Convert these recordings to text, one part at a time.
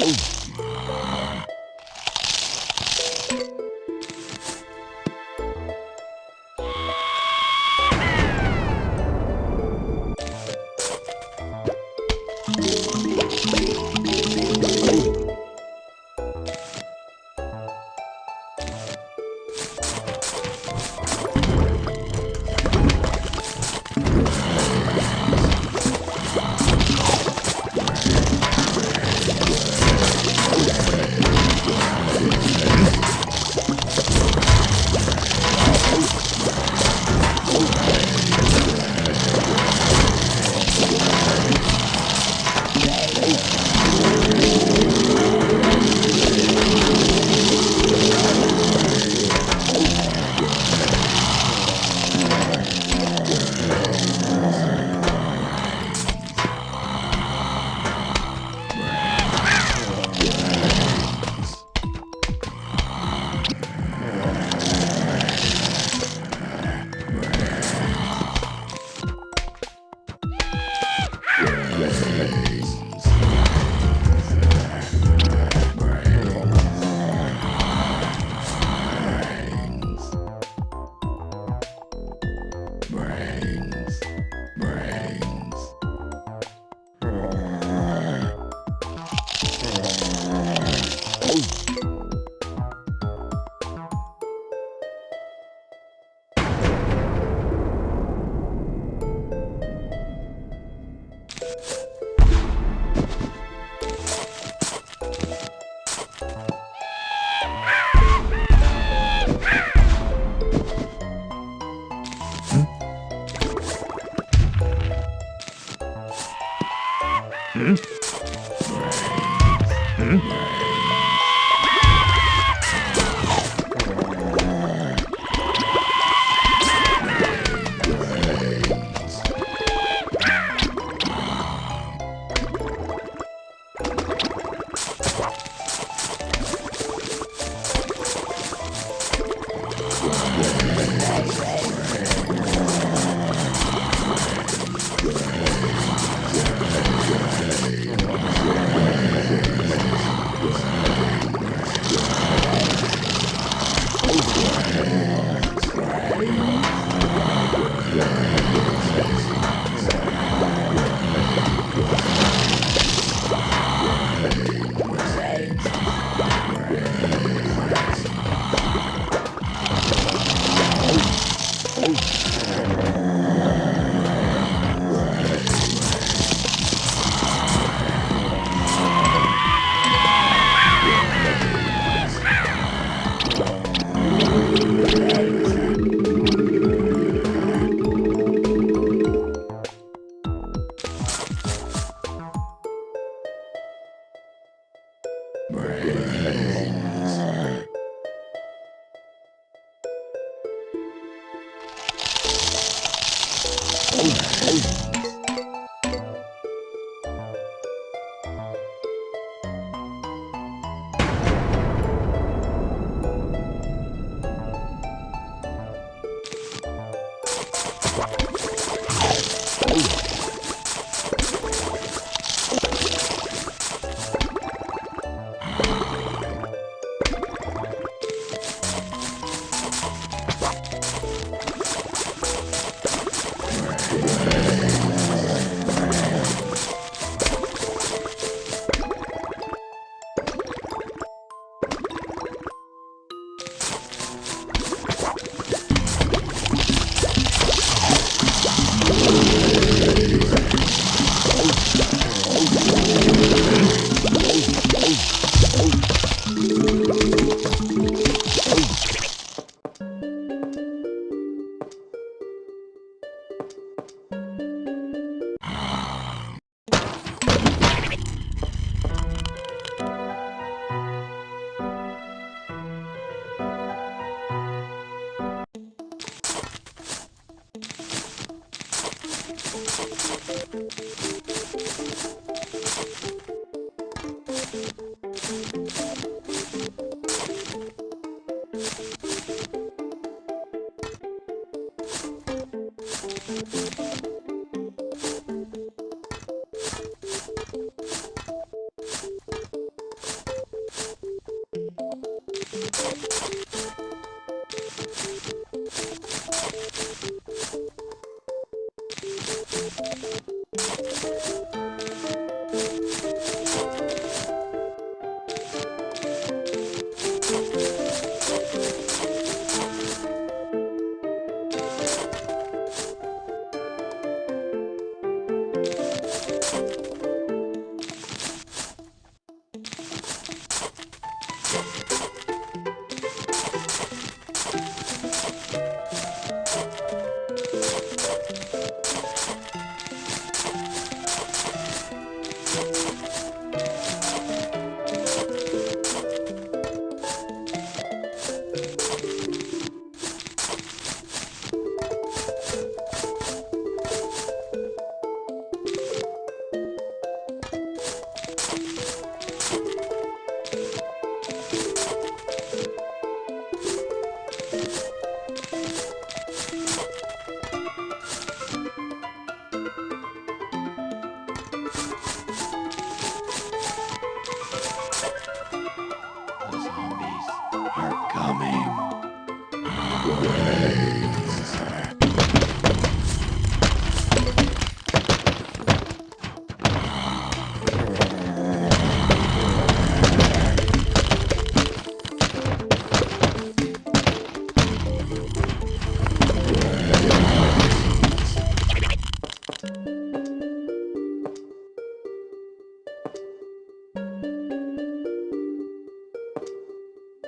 Oh.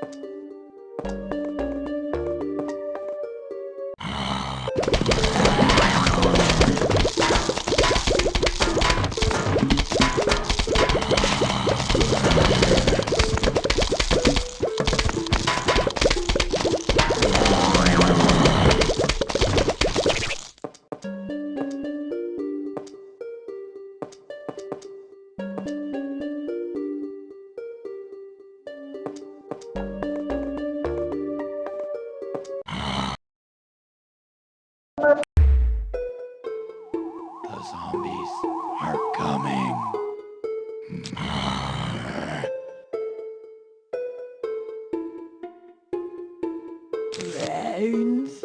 The Brains.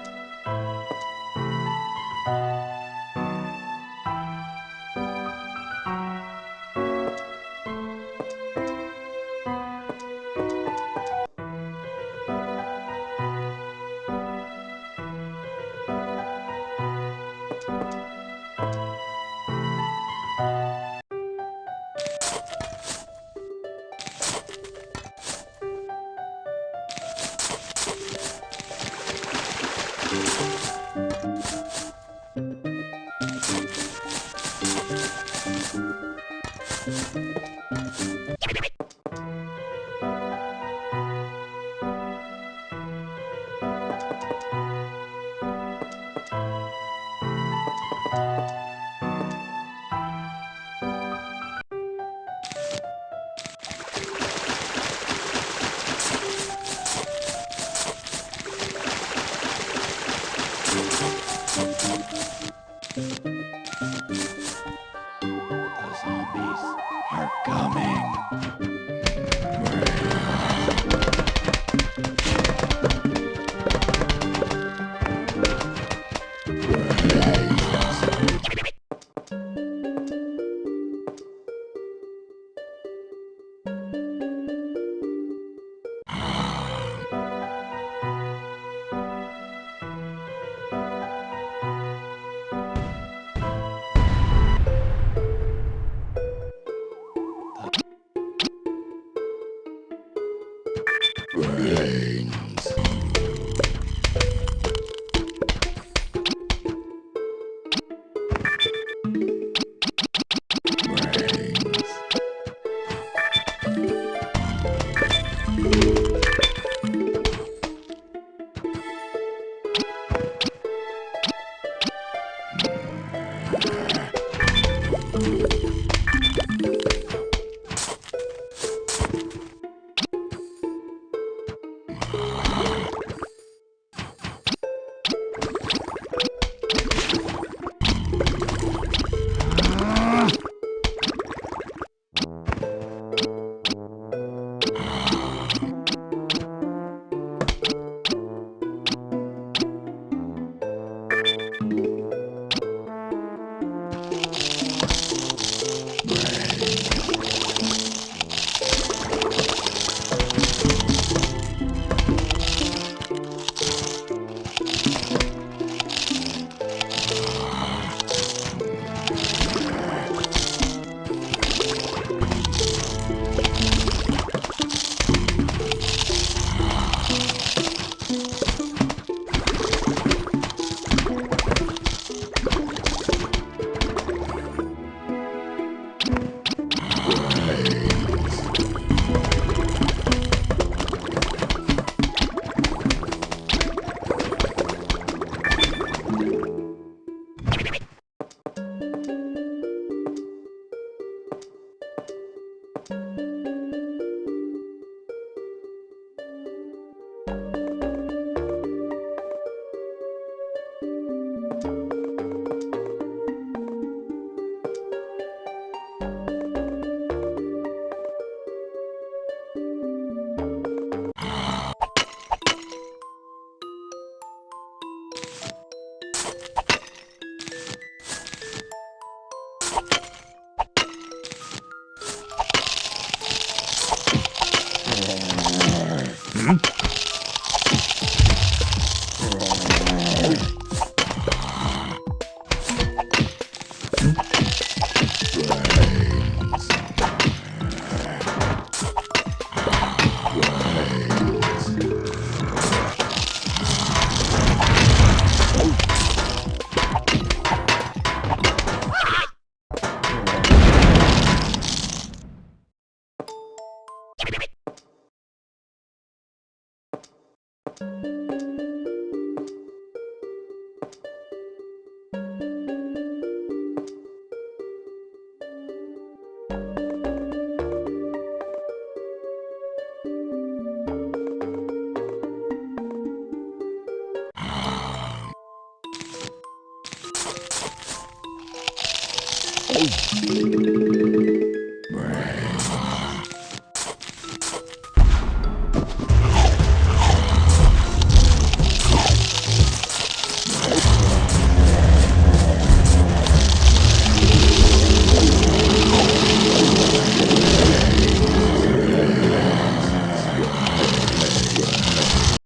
The